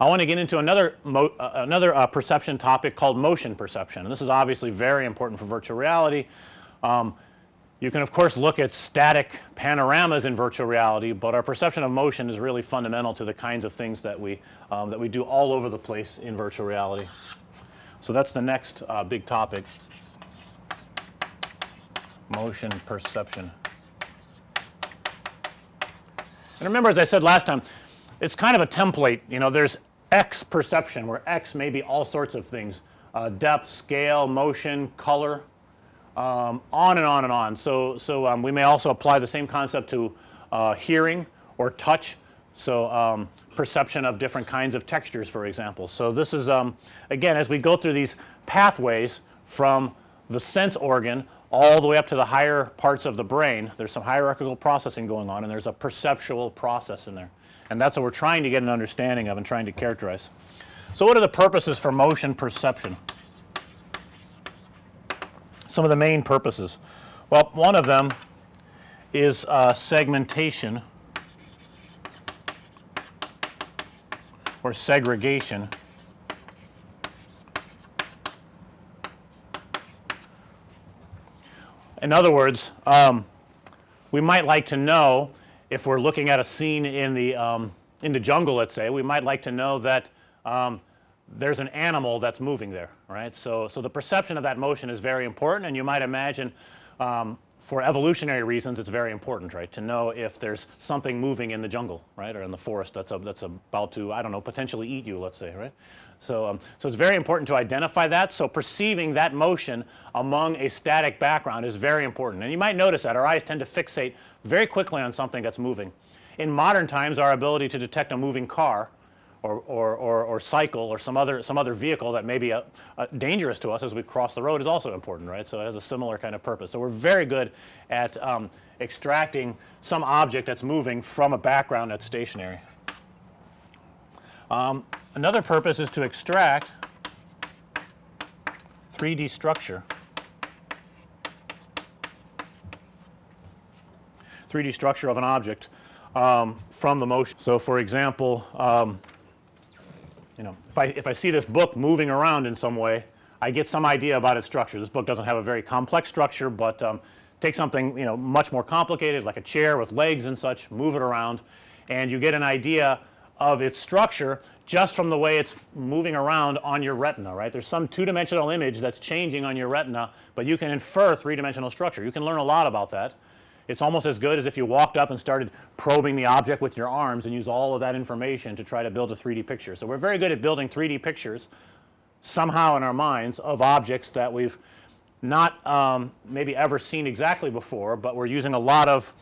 I want to get into another uh, another uh, perception topic called motion perception and this is obviously very important for virtual reality. Um, you can of course look at static panoramas in virtual reality, but our perception of motion is really fundamental to the kinds of things that we um, that we do all over the place in virtual reality. So that's the next uh, big topic motion perception. And remember as I said last time it's kind of a template you know there's X perception where X may be all sorts of things uh, depth, scale, motion, color, um, on and on and on. So, so um, we may also apply the same concept to uh, hearing or touch. So, um, perception of different kinds of textures for example. So, this is um, again as we go through these pathways from the sense organ all the way up to the higher parts of the brain, there's some hierarchical processing going on and there's a perceptual process in there and that's what we're trying to get an understanding of and trying to characterize. So, what are the purposes for motion perception? Some of the main purposes. Well, one of them is uh, segmentation or segregation. In other words, um, we might like to know if we're looking at a scene in the um, in the jungle let's say, we might like to know that um, there's an animal that's moving there, right. So, so the perception of that motion is very important and you might imagine um, for evolutionary reasons it's very important right to know if there's something moving in the jungle right or in the forest that's a, that's about to I don't know potentially eat you let's say right. So, um, so it's very important to identify that. So, perceiving that motion among a static background is very important and you might notice that our eyes tend to fixate very quickly on something that's moving. In modern times our ability to detect a moving car or, or, or, or cycle or some other some other vehicle that may be a, a dangerous to us as we cross the road is also important right. So, it has a similar kind of purpose. So, we're very good at um, extracting some object that's moving from a background that's stationary. Um, another purpose is to extract 3D structure. 3D structure of an object um, from the motion. So, for example, um, you know, if I, if I see this book moving around in some way, I get some idea about its structure. This book doesn't have a very complex structure, but um, take something you know much more complicated like a chair with legs and such, move it around and you get an idea of its structure just from the way it's moving around on your retina, right. There's some two dimensional image that's changing on your retina, but you can infer three dimensional structure. You can learn a lot about that. It's almost as good as if you walked up and started probing the object with your arms and use all of that information to try to build a 3D picture. So, we're very good at building 3D pictures somehow in our minds of objects that we've not um, maybe ever seen exactly before, but we're using a lot of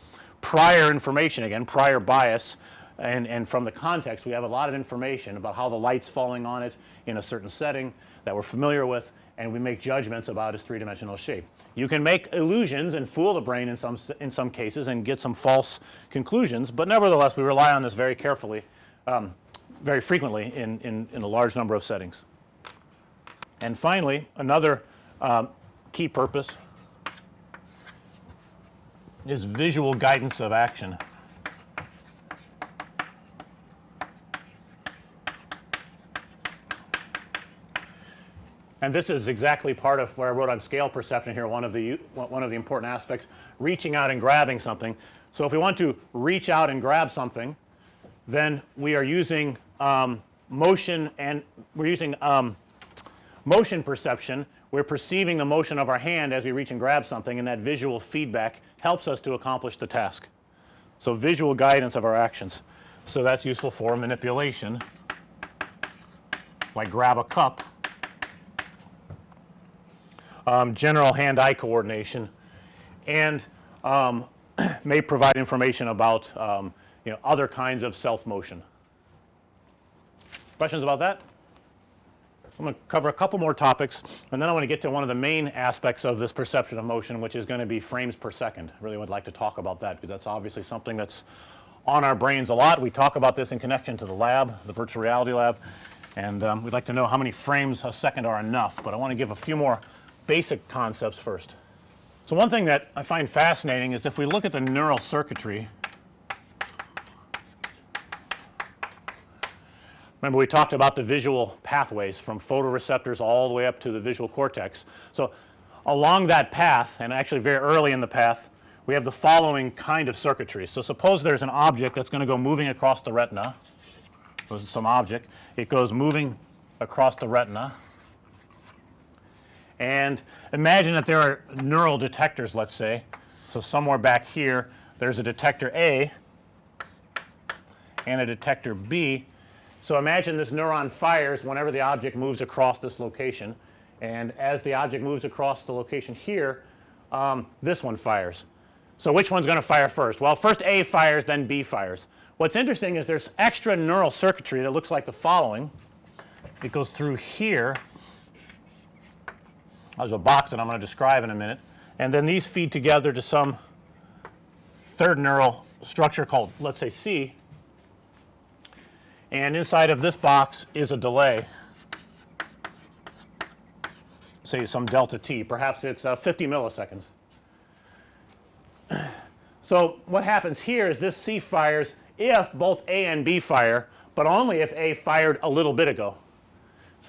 prior information again prior bias and, and from the context we have a lot of information about how the light's falling on it in a certain setting that we're familiar with and we make judgments about its three dimensional shape. You can make illusions and fool the brain in some in some cases and get some false conclusions, but nevertheless we rely on this very carefully um, very frequently in, in, in, a large number of settings. And finally another um, key purpose is visual guidance of action. And this is exactly part of where I wrote on scale perception here one of the one of the important aspects reaching out and grabbing something. So, if we want to reach out and grab something then we are using um, motion and we're using um, motion perception. We're perceiving the motion of our hand as we reach and grab something and that visual feedback helps us to accomplish the task. So, visual guidance of our actions. So, that's useful for manipulation like grab a cup um, general hand-eye coordination and um, may provide information about um, you know other kinds of self motion. Questions about that? I'm going to cover a couple more topics and then I want to get to one of the main aspects of this perception of motion which is going to be frames per second. I really would like to talk about that because that's obviously something that's on our brains a lot. We talk about this in connection to the lab, the virtual reality lab and um, we'd like to know how many frames a second are enough, but I want to give a few more basic concepts first. So, one thing that I find fascinating is if we look at the neural circuitry Remember we talked about the visual pathways from photoreceptors all the way up to the visual cortex. So, along that path and actually very early in the path we have the following kind of circuitry. So, suppose there's an object that's going to go moving across the retina, some object, it goes moving across the retina and imagine that there are neural detectors let's say. So, somewhere back here there's a detector A and a detector B. So, imagine this neuron fires whenever the object moves across this location and as the object moves across the location here um, this one fires. So, which one's going to fire first? Well, first A fires then B fires. What's interesting is there's extra neural circuitry that looks like the following. It goes through here. There's a box that I'm going to describe in a minute. And then these feed together to some third neural structure called let's say C. And inside of this box is a delay. Say some delta t. Perhaps it's uh, 50 milliseconds. So, what happens here is this C fires if both A and B fire, but only if A fired a little bit ago.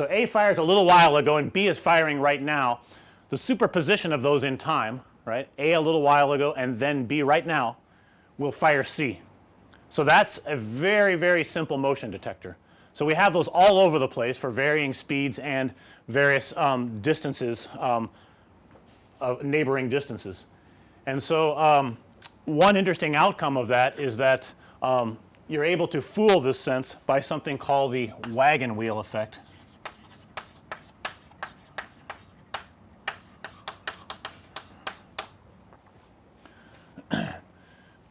So, A fires a little while ago and B is firing right now. The superposition of those in time right A a little while ago and then B right now will fire C. So, that's a very very simple motion detector. So, we have those all over the place for varying speeds and various um, distances um, neighboring distances. And so, um, one interesting outcome of that is that um, you're able to fool this sense by something called the wagon wheel effect.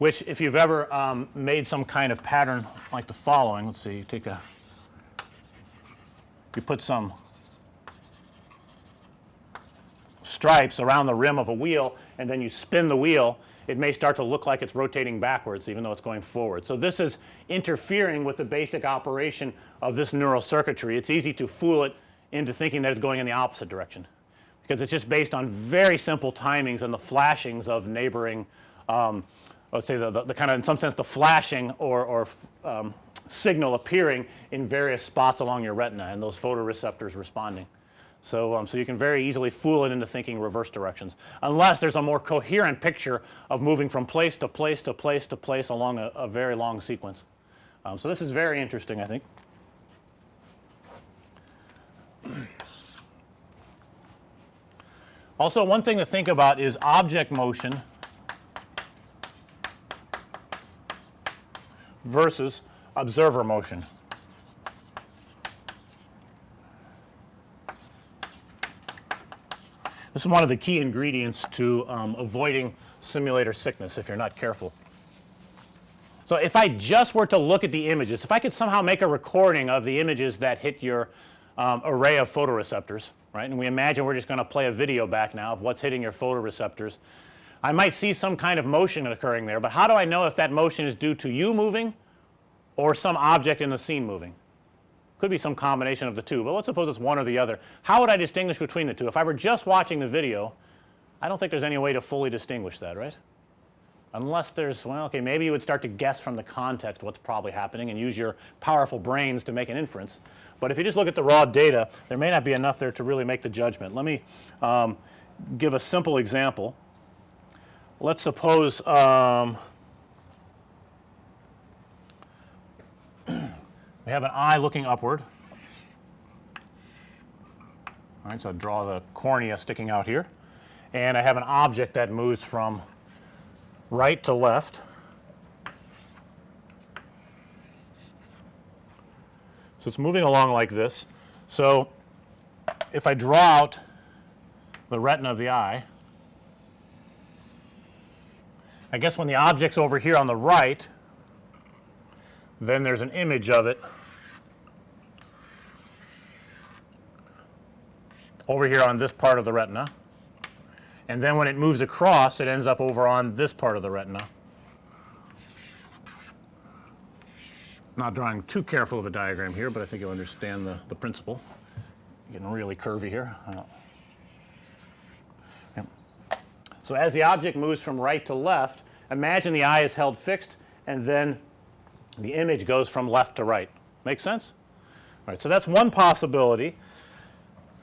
Which if you've ever um, made some kind of pattern like the following, let's see, you take a, you put some stripes around the rim of a wheel and then you spin the wheel, it may start to look like it's rotating backwards even though it's going forward. So, this is interfering with the basic operation of this neural circuitry. It's easy to fool it into thinking that it's going in the opposite direction because it's just based on very simple timings and the flashings of neighboring um, let's say the, the, the, kind of in some sense the flashing or, or um, signal appearing in various spots along your retina and those photoreceptors responding. So, um, so you can very easily fool it into thinking reverse directions unless there's a more coherent picture of moving from place to place to place to place along a, a very long sequence. Um, so this is very interesting I think. Also one thing to think about is object motion versus observer motion. This is one of the key ingredients to um, avoiding simulator sickness if you're not careful. So, if I just were to look at the images, if I could somehow make a recording of the images that hit your um, array of photoreceptors, right, and we imagine we're just going to play a video back now of what's hitting your photoreceptors. I might see some kind of motion occurring there, but how do I know if that motion is due to you moving or some object in the scene moving? Could be some combination of the two, but let's suppose it's one or the other. How would I distinguish between the two? If I were just watching the video, I don't think there's any way to fully distinguish that, right? Unless there's, well, okay, maybe you would start to guess from the context what's probably happening and use your powerful brains to make an inference. But if you just look at the raw data, there may not be enough there to really make the judgment. Let me um, give a simple example. Let's suppose um, we have an eye looking upward. All right, so I draw the cornea sticking out here. And I have an object that moves from right to left. So it's moving along like this. So if I draw out the retina of the eye, I guess when the object's over here on the right, then there's an image of it over here on this part of the retina. And then when it moves across, it ends up over on this part of the retina. Not drawing too careful of a diagram here, but I think you'll understand the, the principle. Getting really curvy here. So as the object moves from right to left, imagine the eye is held fixed and then the image goes from left to right. Make sense? All right. So, that's one possibility.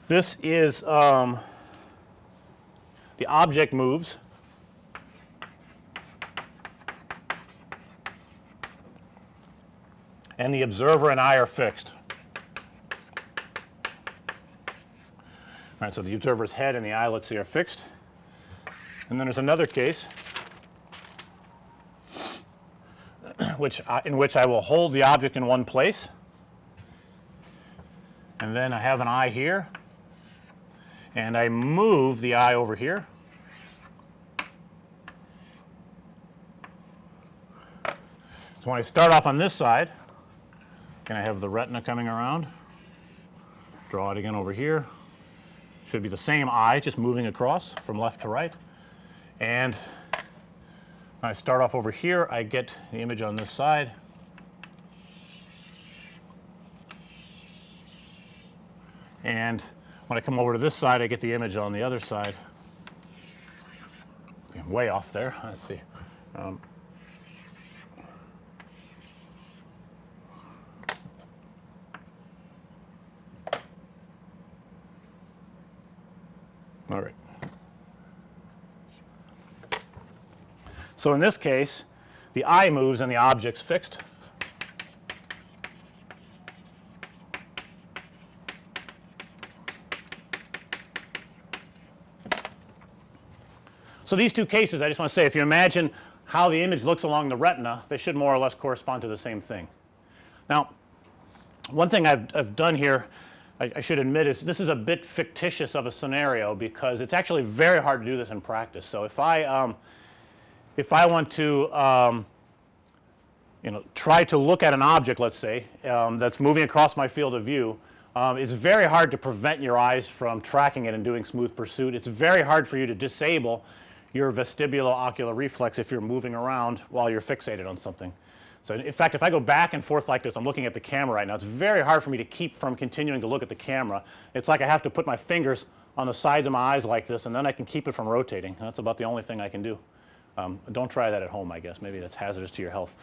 This is um, the object moves and the observer and I are fixed. All right, so the observer's head and the eye, let's see, are fixed. And then there's another case which I, in which I will hold the object in one place. And then I have an eye here. And I move the eye over here. So, when I start off on this side and I have the retina coming around, draw it again over here, should be the same eye just moving across from left to right and I start off over here I get the image on this side. And when I come over to this side I get the image on the other side. Way off there let's see. Um, all right So, in this case the eye moves and the object's fixed. So, these two cases I just want to say if you imagine how the image looks along the retina they should more or less correspond to the same thing. Now one thing I've, I've done here I, I, should admit is this is a bit fictitious of a scenario because it's actually very hard to do this in practice. So, if I um, if I want to um, you know try to look at an object let's say um, that's moving across my field of view um, it's very hard to prevent your eyes from tracking it and doing smooth pursuit. It's very hard for you to disable your vestibulo-ocular reflex if you're moving around while you're fixated on something. So, in fact, if I go back and forth like this, I'm looking at the camera right now, it's very hard for me to keep from continuing to look at the camera. It's like I have to put my fingers on the sides of my eyes like this and then I can keep it from rotating. That's about the only thing I can do. Um, don't try that at home I guess, maybe that's hazardous to your health.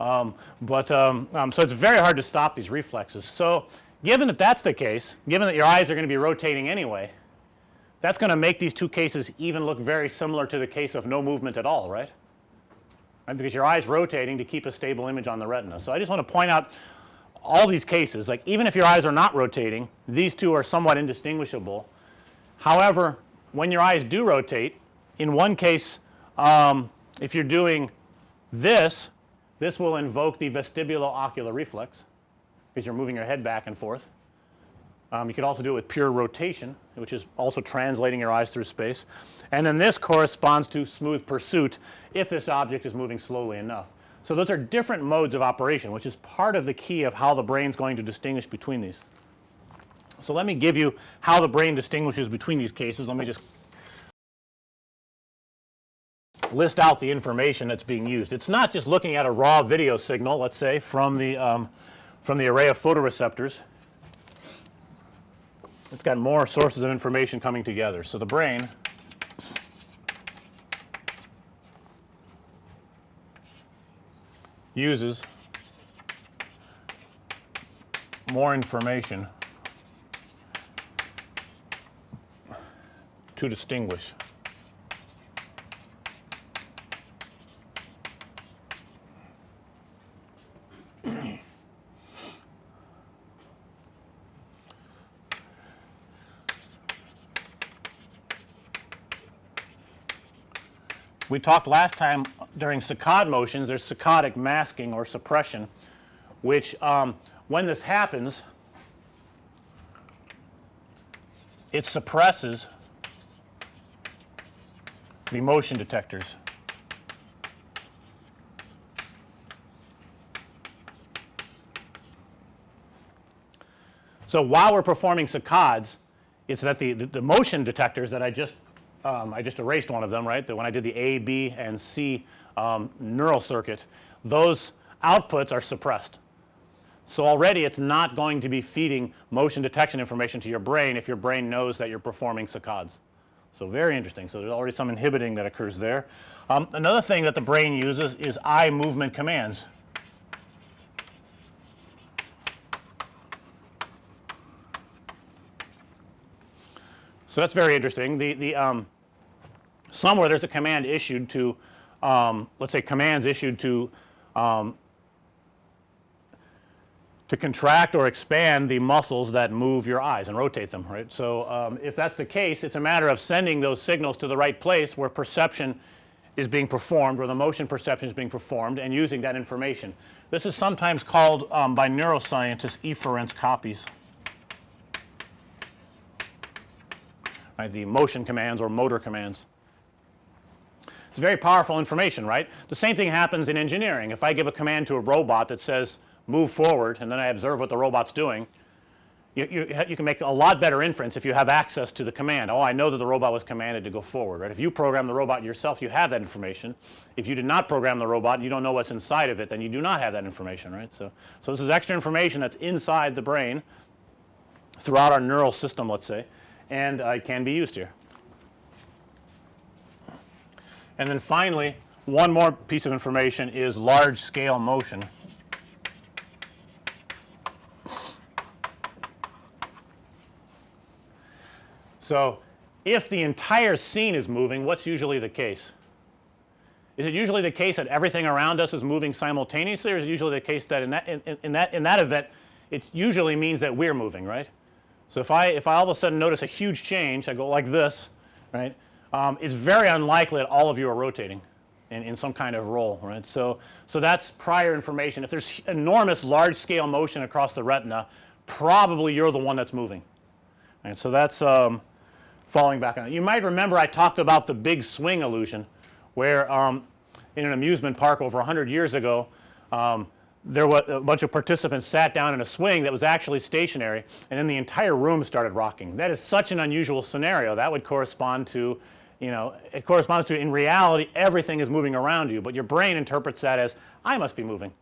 Um, but um, um, so it's very hard to stop these reflexes. So, given that that's the case, given that your eyes are going to be rotating anyway, that's going to make these two cases even look very similar to the case of no movement at all, right? right? Because your eyes rotating to keep a stable image on the retina. So, I just want to point out all these cases like even if your eyes are not rotating these two are somewhat indistinguishable. However, when your eyes do rotate in one case um, if you're doing this, this will invoke the vestibulo-ocular reflex because you're moving your head back and forth. Um, you could also do it with pure rotation which is also translating your eyes through space and then this corresponds to smooth pursuit if this object is moving slowly enough. So, those are different modes of operation which is part of the key of how the brain is going to distinguish between these. So, let me give you how the brain distinguishes between these cases. Let me just list out the information that's being used. It's not just looking at a raw video signal let's say from the um, from the array of photoreceptors. It's got more sources of information coming together. So, the brain uses more information to distinguish. We talked last time during saccade motions there's saccadic masking or suppression which um, when this happens it suppresses the motion detectors. So, while we're performing saccades it's that the, the, the motion detectors that I just um, I just erased one of them right that when I did the A, B and C um, neural circuit those outputs are suppressed. So, already it's not going to be feeding motion detection information to your brain if your brain knows that you're performing saccades. So, very interesting. So, there's already some inhibiting that occurs there. Um, another thing that the brain uses is eye movement commands. So, that's very interesting. The, the um, somewhere there's a command issued to um, let's say commands issued to um, to contract or expand the muscles that move your eyes and rotate them right. So, um, if that's the case it's a matter of sending those signals to the right place where perception is being performed where the motion perception is being performed and using that information. This is sometimes called um, by neuroscientists efference copies. Right, the motion commands or motor commands. It's very powerful information right. The same thing happens in engineering. If I give a command to a robot that says move forward and then I observe what the robot's doing, you, you, you, can make a lot better inference if you have access to the command. Oh, I know that the robot was commanded to go forward, right. If you program the robot yourself, you have that information. If you did not program the robot, and you don't know what's inside of it, then you do not have that information, right. So, so this is extra information that's inside the brain throughout our neural system, let's say, and uh, it can be used here. And then finally, one more piece of information is large scale motion. So, if the entire scene is moving, what's usually the case? Is it usually the case that everything around us is moving simultaneously or is it usually the case that in that in, in, that in that event it usually means that we're moving, right? So, if I if I all of a sudden notice a huge change, I go like this, right? Um, it's very unlikely that all of you are rotating in, in some kind of roll, right. So, so that's prior information. If there's enormous large scale motion across the retina, probably you're the one that's moving. And so that's um, falling back on. You might remember I talked about the big swing illusion where um, in an amusement park over 100 years ago um, there was a bunch of participants sat down in a swing that was actually stationary and then the entire room started rocking. That is such an unusual scenario that would correspond to you know it corresponds to in reality everything is moving around you, but your brain interprets that as I must be moving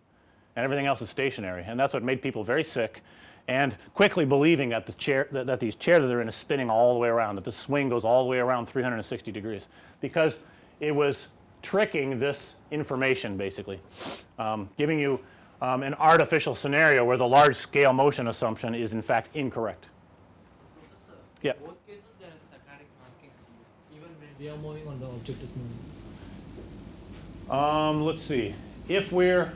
and everything else is stationary and that's what made people very sick and quickly believing that the chair that, that these chairs that they're in is spinning all the way around that the swing goes all the way around 360 degrees because it was tricking this information basically um, giving you um, an artificial scenario where the large scale motion assumption is in fact incorrect. Professor, Yeah. both cases there is saccadic masking even when we are moving on the object is moving. Um, let's see if we're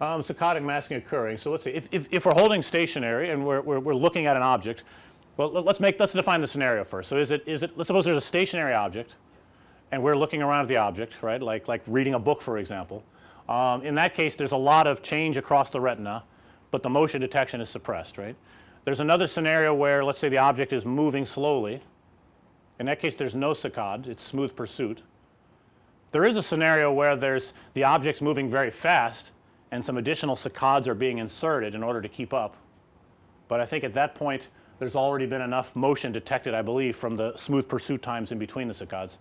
um, saccadic masking occurring. So, let's see if, if, if we're holding stationary and we're, we're, we're looking at an object, well let- let's make let's define the scenario first. So, is it is it let's suppose there's a stationary object and we're looking around at the object right like like reading a book for example. Um, in that case there's a lot of change across the retina, but the motion detection is suppressed right. There's another scenario where let's say the object is moving slowly. In that case there's no saccade, it's smooth pursuit. There is a scenario where there's the object's moving very fast and some additional saccades are being inserted in order to keep up. But I think at that point there's already been enough motion detected I believe from the smooth pursuit times in between the saccades.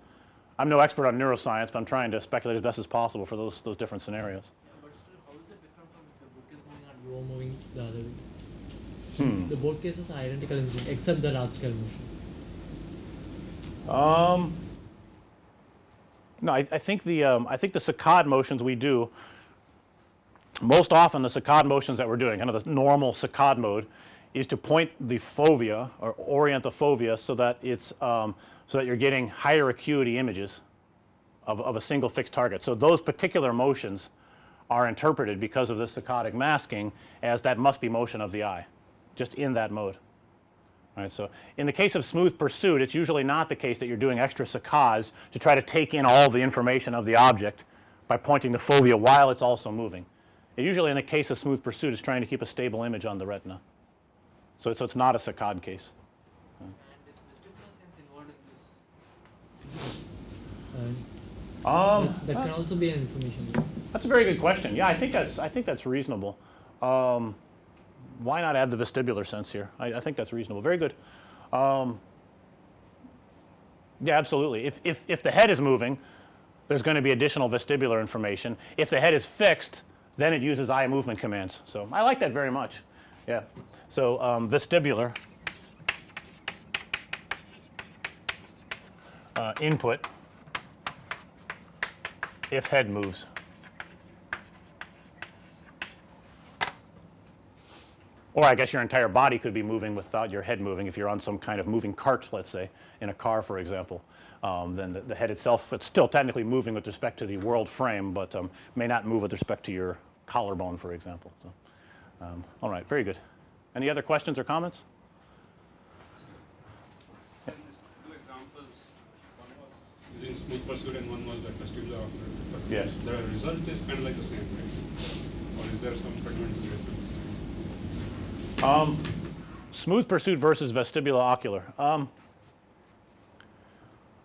I'm no expert on neuroscience, but I'm trying to speculate as best as possible for those those different scenarios. Yeah, but still how is it different from if the book is moving and you are moving the other way? Hmm. The both cases are identical in this, except the large scale motion. Um, no, I, I think the um, I think the saccade motions we do most often the saccade motions that we're doing, kind of the normal saccade mode, is to point the fovea or orient the fovea so that it's um, so that you're getting higher acuity images of, of a single fixed target. So those particular motions are interpreted because of the saccadic masking as that must be motion of the eye, just in that mode. All right, so in the case of smooth pursuit, it's usually not the case that you're doing extra saccades to try to take in all the information of the object by pointing the fovea while it's also moving. It usually in the case of smooth pursuit is trying to keep a stable image on the retina. So, so it's not a saccade case. And is vestibular sense involved in this? And Um, that, that can also be an information. that's a very good question. Yeah, I think that's I think that's reasonable. Um, why not add the vestibular sense here? I, I think that's reasonable. Very good. Um, yeah, absolutely. If, if, if the head is moving, there's going to be additional vestibular information. If the head is fixed, then it uses eye movement commands. So I like that very much. Yeah. So um, vestibular uh, input if head moves. Or I guess your entire body could be moving without your head moving. If you're on some kind of moving cart, let's say, in a car, for example, um, then the, the, head itself, it's still technically moving with respect to the world frame, but um, may not move with respect to your collarbone, for example. So, um, all right, very good. Any other questions or comments? Two examples, one was using smooth pursuit and one was the vestibular ocular. But Yes. The result is kind of like the same, right? Or is there some fundamental difference? Um, smooth pursuit versus vestibulo-ocular. Um,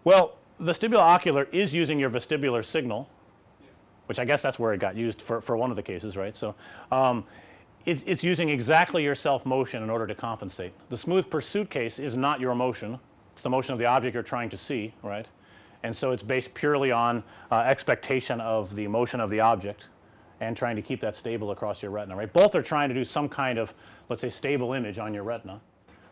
well, vestibulo-ocular is using your vestibular signal, which I guess that's where it got used for, for one of the cases, right. So, um, it's, it's using exactly your self motion in order to compensate. The smooth pursuit case is not your motion, it's the motion of the object you're trying to see, right. And so it's based purely on uh, expectation of the motion of the object and trying to keep that stable across your retina, right. Both are trying to do some kind of let's say stable image on your retina,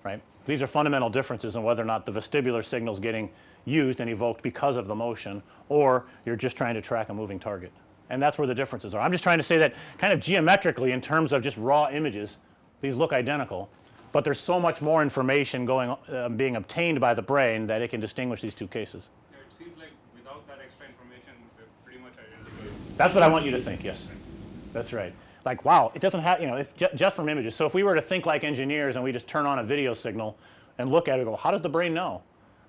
right. These are fundamental differences in whether or not the vestibular signal is getting used and evoked because of the motion or you're just trying to track a moving target. And that's where the differences are. I'm just trying to say that kind of geometrically in terms of just raw images, these look identical, but there's so much more information going uh, being obtained by the brain that it can distinguish these two cases. Yeah, it seems like without that extra information, they're pretty much identical. That's what I want you to think, yes. That's right. Like, wow, it doesn't have, you know, if ju just from images. So if we were to think like engineers and we just turn on a video signal and look at it go, how does the brain know?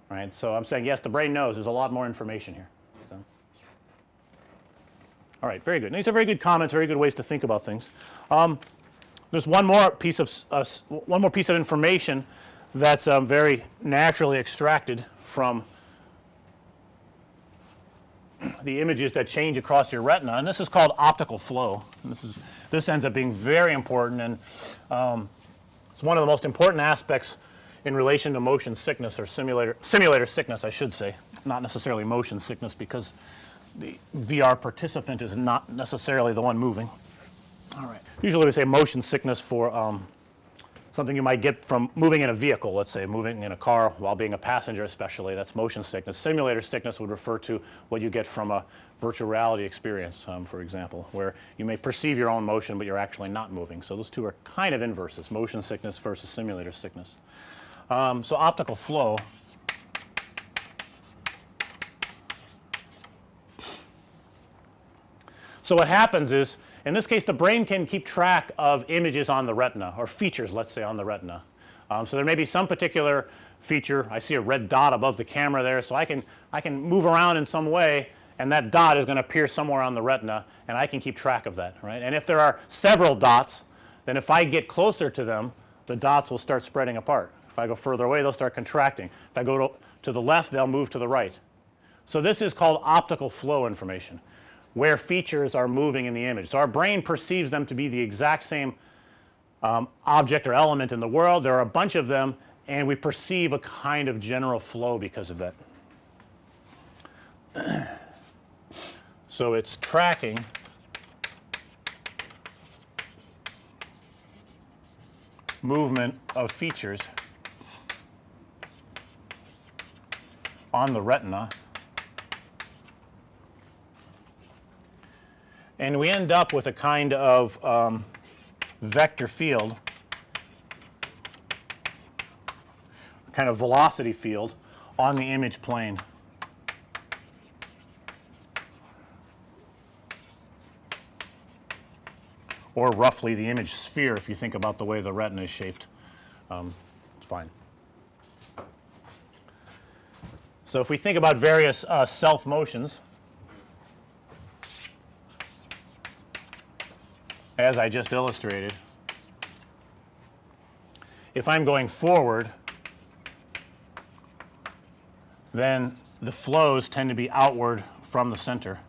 Right? So I'm saying, yes, the brain knows. There's a lot more information here. So. All right, very good. And these are very good comments, very good ways to think about things. Um, there's one more piece of uh, one more piece of information that's um, very naturally extracted from the images that change across your retina, and this is called optical flow. This is this ends up being very important, and um, it's one of the most important aspects in relation to motion sickness or simulator simulator sickness, I should say, not necessarily motion sickness because the VR participant is not necessarily the one moving. All right. Usually we say motion sickness for um, something you might get from moving in a vehicle, let's say moving in a car while being a passenger especially, that's motion sickness. Simulator sickness would refer to what you get from a virtual reality experience, um, for example, where you may perceive your own motion, but you're actually not moving. So those two are kind of inverses, motion sickness versus simulator sickness. Um, so optical flow So what happens is, in this case, the brain can keep track of images on the retina or features, let's say, on the retina. Um, so there may be some particular feature. I see a red dot above the camera there, so I can I can move around in some way, and that dot is going to appear somewhere on the retina, and I can keep track of that, right? And if there are several dots, then if I get closer to them, the dots will start spreading apart. If I go further away, they'll start contracting. If I go to, to the left, they'll move to the right. So this is called optical flow information where features are moving in the image. So our brain perceives them to be the exact same um, object or element in the world. There are a bunch of them and we perceive a kind of general flow because of that. so it's tracking movement of features on the retina and we end up with a kind of um, vector field, kind of velocity field on the image plane. Or roughly the image sphere if you think about the way the retina is shaped. Um, it's fine. So if we think about various uh, self motions, as I just illustrated, if I'm going forward, then the flows tend to be outward from the center.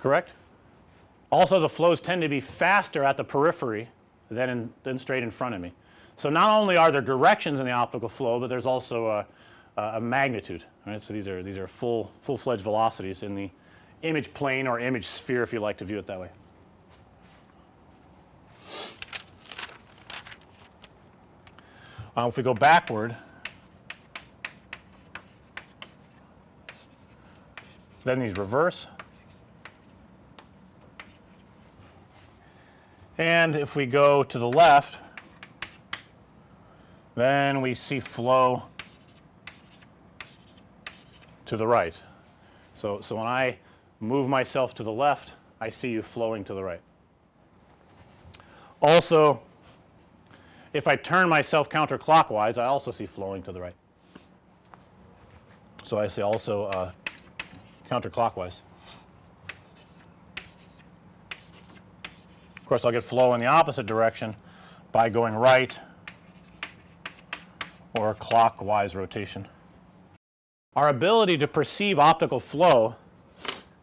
Correct? Also, the flows tend to be faster at the periphery than, in, than straight in front of me. So not only are there directions in the optical flow, but there's also a, a magnitude. Right? So these are these are full full-fledged velocities in the image plane or image sphere if you like to view it that way. Uh, if we go backward, then these reverse. And if we go to the left, then we see flow to the right. So, so when I move myself to the left, I see you flowing to the right. Also, if I turn myself counterclockwise, I also see flowing to the right. So, I see also uh, counterclockwise. Of course, I'll get flow in the opposite direction by going right or clockwise rotation. Our ability to perceive optical flow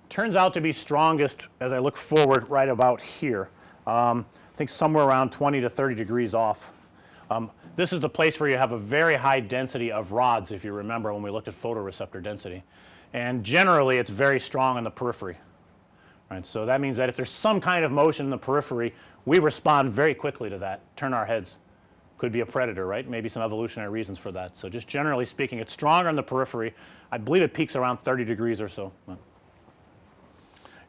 turns out to be strongest as I look forward right about here. Um, I think somewhere around 20 to 30 degrees off. Um, this is the place where you have a very high density of rods if you remember when we looked at photoreceptor density. And generally it's very strong in the periphery. Right. So, that means that if there's some kind of motion in the periphery, we respond very quickly to that, turn our heads. Could be a predator, right? Maybe some evolutionary reasons for that. So, just generally speaking, it's stronger in the periphery. I believe it peaks around 30 degrees or so.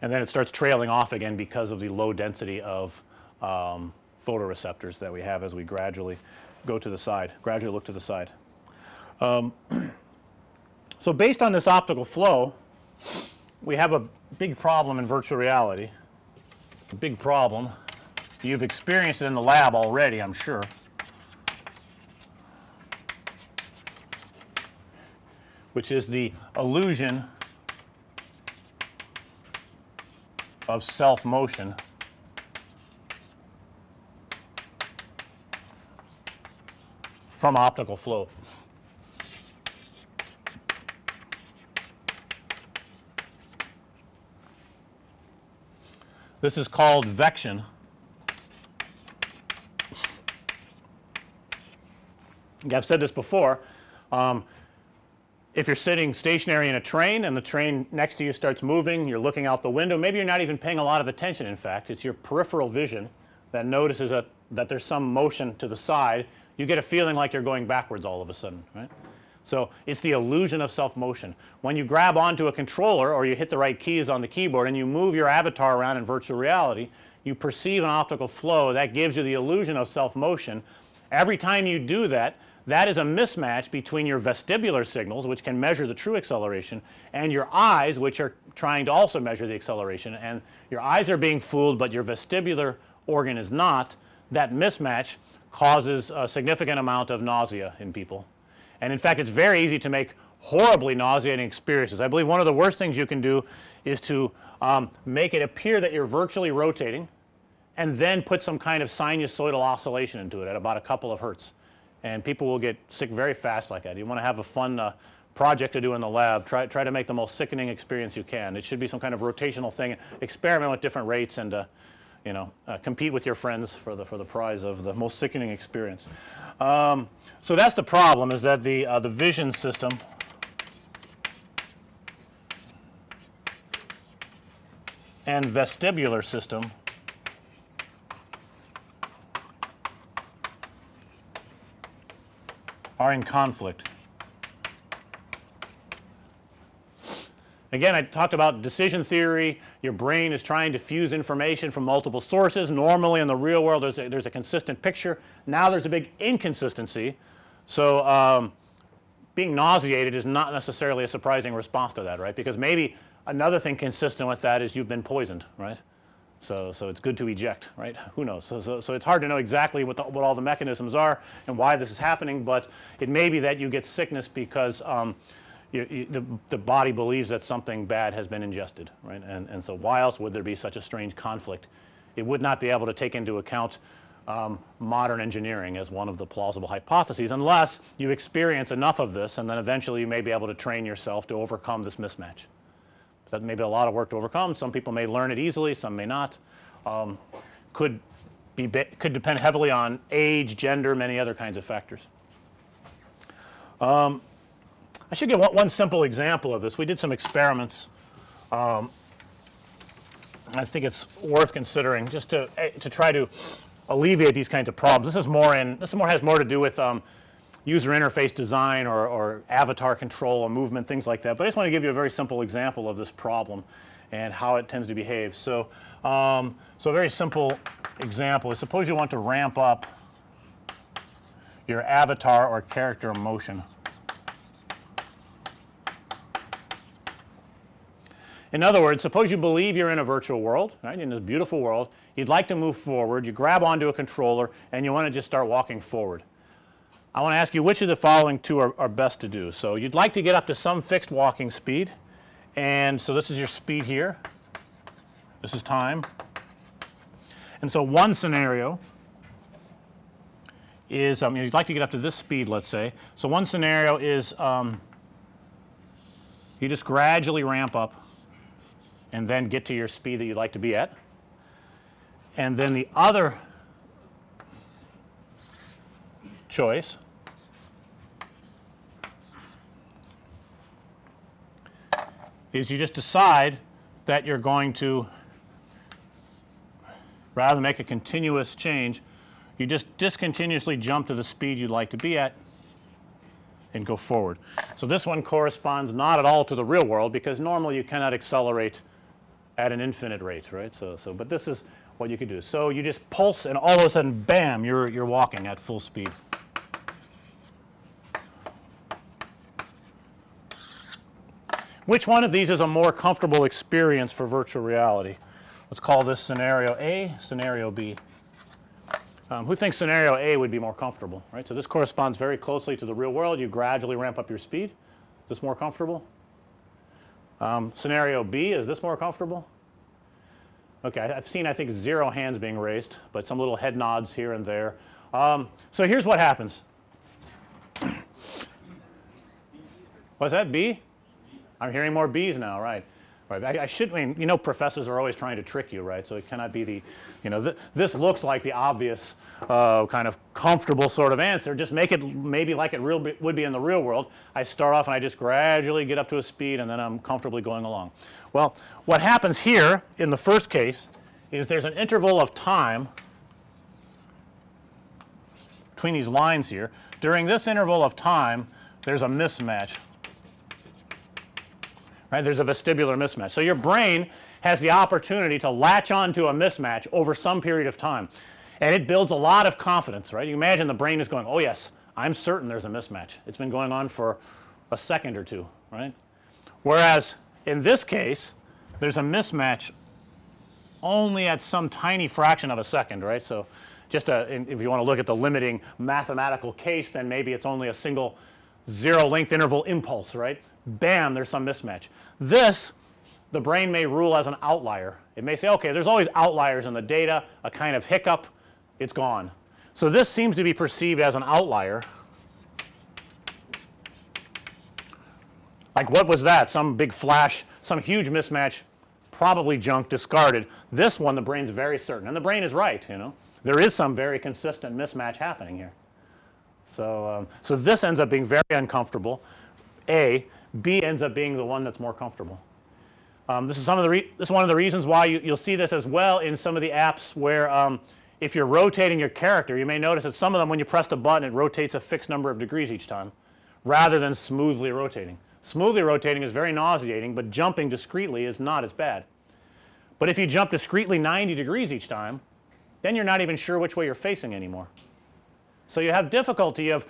And then it starts trailing off again because of the low density of um, photoreceptors that we have as we gradually go to the side, gradually look to the side. Um, so, based on this optical flow, we have a big problem in virtual reality. A big problem. You've experienced it in the lab already, I'm sure. Which is the illusion of self motion from optical flow. This is called vection. I've said this before. Um, if you're sitting stationary in a train and the train next to you starts moving, you're looking out the window, maybe you're not even paying a lot of attention in fact, it's your peripheral vision that notices that, that there's some motion to the side, you get a feeling like you're going backwards all of a sudden, right. So, it's the illusion of self motion. When you grab onto a controller or you hit the right keys on the keyboard and you move your avatar around in virtual reality, you perceive an optical flow that gives you the illusion of self motion. Every time you do that, that is a mismatch between your vestibular signals which can measure the true acceleration and your eyes which are trying to also measure the acceleration and your eyes are being fooled, but your vestibular organ is not. That mismatch causes a significant amount of nausea in people. And in fact, it's very easy to make horribly nauseating experiences. I believe one of the worst things you can do is to um, make it appear that you're virtually rotating and then put some kind of sinusoidal oscillation into it at about a couple of hertz. And people will get sick very fast like that. You want to have a fun uh, project to do in the lab, try, try to make the most sickening experience you can. It should be some kind of rotational thing, experiment with different rates and uh, you know, uh, compete with your friends for the, for the prize of the most sickening experience. Um, so, that's the problem is that the, uh, the vision system and vestibular system are in conflict. Again, I talked about decision theory. Your brain is trying to fuse information from multiple sources. Normally in the real world there's a, there's a consistent picture. Now there's a big inconsistency. So, um, being nauseated is not necessarily a surprising response to that, right? Because maybe another thing consistent with that is you've been poisoned, right? So, so it's good to eject, right? Who knows? So, so, so it's hard to know exactly what, the, what all the mechanisms are and why this is happening, but it may be that you get sickness because um, you, you, the, the body believes that something bad has been ingested, right? And, and so why else would there be such a strange conflict? It would not be able to take into account um, modern engineering as one of the plausible hypotheses unless you experience enough of this and then eventually you may be able to train yourself to overcome this mismatch. That may be a lot of work to overcome. Some people may learn it easily, some may not. Um, could be could depend heavily on age, gender, many other kinds of factors. Um, I should give one, one, simple example of this. We did some experiments. Um, I think it's worth considering just to eh, to try to alleviate these kinds of problems. This is more in this more has more to do with um, user interface design or, or, avatar control or movement things like that. But I just want to give you a very simple example of this problem and how it tends to behave. So, um, so a very simple example is suppose you want to ramp up your avatar or character motion. In other words, suppose you believe you're in a virtual world, right, in this beautiful world, you'd like to move forward, you grab onto a controller and you want to just start walking forward. I want to ask you which of the following two are, are best to do. So, you'd like to get up to some fixed walking speed and so this is your speed here, this is time. And so one scenario is um, you'd like to get up to this speed let's say. So one scenario is um, you just gradually ramp up and then get to your speed that you'd like to be at. And then the other choice is you just decide that you're going to rather than make a continuous change, you just discontinuously jump to the speed you'd like to be at and go forward. So, this one corresponds not at all to the real world because normally you cannot accelerate at an infinite rate right. So, so but this is what you could do. So, you just pulse and all of a sudden bam you're, you're walking at full speed. Which one of these is a more comfortable experience for virtual reality? Let's call this scenario A, scenario B. Um, who thinks scenario A would be more comfortable, right? So, this corresponds very closely to the real world. You gradually ramp up your speed. Is this more comfortable? Um, scenario B, is this more comfortable? Okay, I, have seen I think 0 hands being raised, but some little head nods here and there. Um, so, here's what happens. Was that B? I'm hearing more B's now, right. Right. I, I, should mean, you know, professors are always trying to trick you, right. So, it cannot be the, you know, th this looks like the obvious uh, kind of comfortable sort of answer. Just make it maybe like it real would be in the real world. I start off and I just gradually get up to a speed and then I'm comfortably going along. Well, what happens here in the first case is there's an interval of time between these lines here. During this interval of time, there's a mismatch right. There's a vestibular mismatch. So, your brain has the opportunity to latch on to a mismatch over some period of time and it builds a lot of confidence right. You imagine the brain is going oh yes I'm certain there's a mismatch. It's been going on for a second or two right. Whereas, in this case there's a mismatch only at some tiny fraction of a second right. So, just a, if you want to look at the limiting mathematical case then maybe it's only a single 0 length interval impulse right bam there's some mismatch. This the brain may rule as an outlier. It may say okay there's always outliers in the data a kind of hiccup it's gone. So, this seems to be perceived as an outlier. Like what was that some big flash some huge mismatch probably junk discarded. This one the brain's very certain and the brain is right you know there is some very consistent mismatch happening here. So, um, so this ends up being very uncomfortable A B ends up being the one that's more comfortable. Um, this is some of the this is one of the reasons why you, will see this as well in some of the apps where um, if you're rotating your character you may notice that some of them when you press the button it rotates a fixed number of degrees each time rather than smoothly rotating. Smoothly rotating is very nauseating, but jumping discretely is not as bad. But if you jump discretely 90 degrees each time then you're not even sure which way you're facing anymore. So, you have difficulty of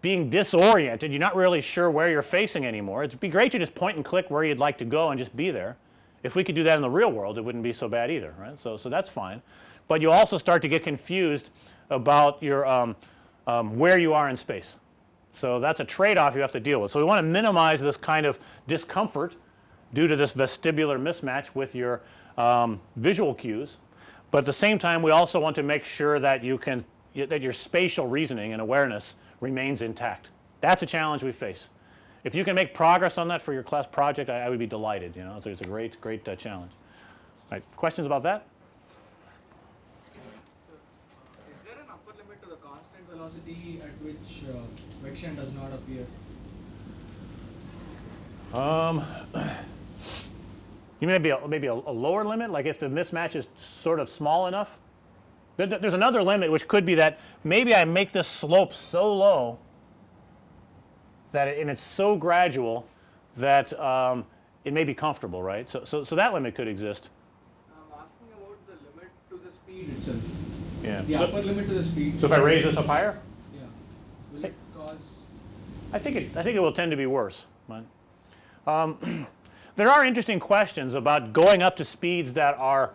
being disoriented, you're not really sure where you're facing anymore. It'd be great to just point and click where you'd like to go and just be there. If we could do that in the real world, it wouldn't be so bad either, right. So, so that's fine. But you also start to get confused about your um, um, where you are in space. So, that's a trade off you have to deal with. So, we want to minimize this kind of discomfort due to this vestibular mismatch with your um, visual cues. But at the same time we also want to make sure that you can that your spatial reasoning and awareness remains intact. That's a challenge we face. If you can make progress on that for your class project, I, I would be delighted, you know, so it's a great, great uh, challenge. All right, questions about that? Is there an upper limit to the constant velocity at which uh, Vection does not appear? Um, you mean maybe a, maybe a, a lower limit, like if the mismatch is sort of small enough? There's another limit which could be that maybe I make this slope so low that it, and it's so gradual that um, it may be comfortable, right. So, so, so that limit could exist. I'm asking about the limit to the speed itself. Yeah. The So- upper limit to the speed. So if I raise this up higher, Yeah. Will it cause? I think it, I think it will tend to be worse. But, um, there are interesting questions about going up to speeds that are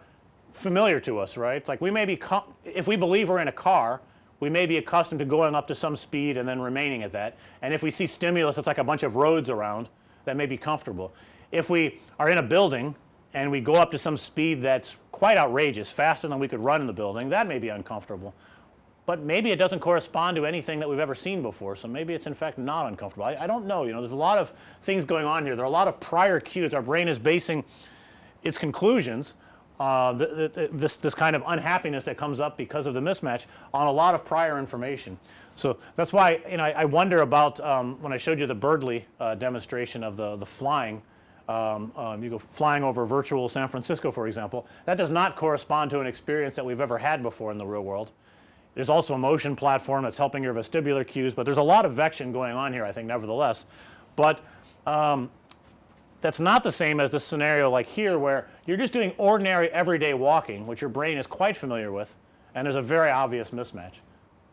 familiar to us, right? Like we may be, if we believe we're in a car, we may be accustomed to going up to some speed and then remaining at that. And if we see stimulus, it's like a bunch of roads around that may be comfortable. If we are in a building and we go up to some speed that's quite outrageous, faster than we could run in the building, that may be uncomfortable but maybe it doesn't correspond to anything that we've ever seen before. So maybe it's in fact not uncomfortable. I, I don't know. You know, there's a lot of things going on here. There are a lot of prior cues. Our brain is basing its conclusions, uh, th- th- th- this this kind of unhappiness that comes up because of the mismatch on a lot of prior information. So that's why you know I, I wonder about um, when I showed you the Birdly uh, demonstration of the the flying. Um, um, you go flying over virtual San Francisco, for example. That does not correspond to an experience that we've ever had before in the real world. There's also a motion platform that's helping your vestibular cues, but there's a lot of vection going on here, I think, nevertheless. But um, that's not the same as the scenario like here where you're just doing ordinary everyday walking, which your brain is quite familiar with, and there's a very obvious mismatch.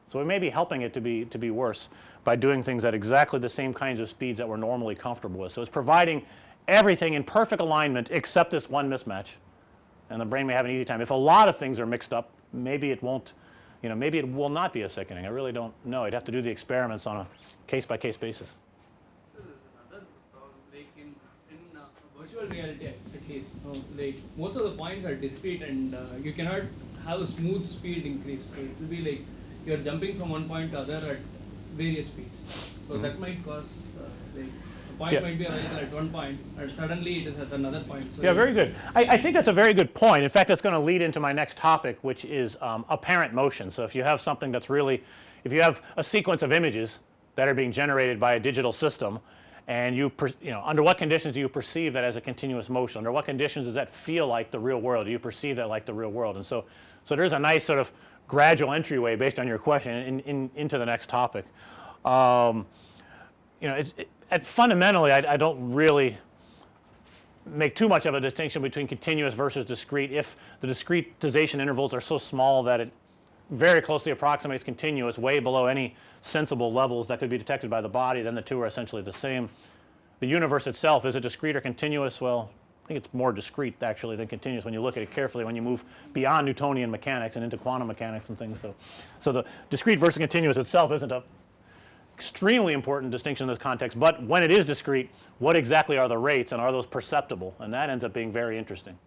So we may be helping it to be to be worse by doing things at exactly the same kinds of speeds that we're normally comfortable with. So it's providing everything in perfect alignment except this one mismatch. And the brain may have an easy time. If a lot of things are mixed up, maybe it won't, you know, maybe it will not be a sickening. I really don't know. I'd have to do the experiments on a case by case basis. So there's another problem, like in, in uh, virtual reality at least, uh, like most of the points are discrete and uh, you cannot have a smooth speed increase. So it will be like you're jumping from one point to other at various speeds. So that might cause uh, like a point Mm-hmm. Yeah. might be available at one point and suddenly it is at another point. So Yeah, very good. I, I think that's a very good point. In fact, that's going to lead into my next topic, which is um, apparent motion. So if you have something that's really, if you have a sequence of images that are being generated by a digital system, and you, per, you know, under what conditions do you perceive that as a continuous motion? Under what conditions does that feel like the real world? Do you perceive that like the real world? And so, so there's a nice sort of gradual entryway based on your question in, in, into the next topic. Um, you know, it, fundamentally, I, I don't really make too much of a distinction between continuous versus discrete if the discretization intervals are so small that it very closely approximates continuous way below any sensible levels that could be detected by the body then the two are essentially the same. The universe itself is it discrete or continuous? Well, I think it's more discrete actually than continuous when you look at it carefully when you move beyond Newtonian mechanics and into quantum mechanics and things. So, so the discrete versus continuous itself isn't a extremely important distinction in this context, but when it is discrete, what exactly are the rates and are those perceptible? And that ends up being very interesting.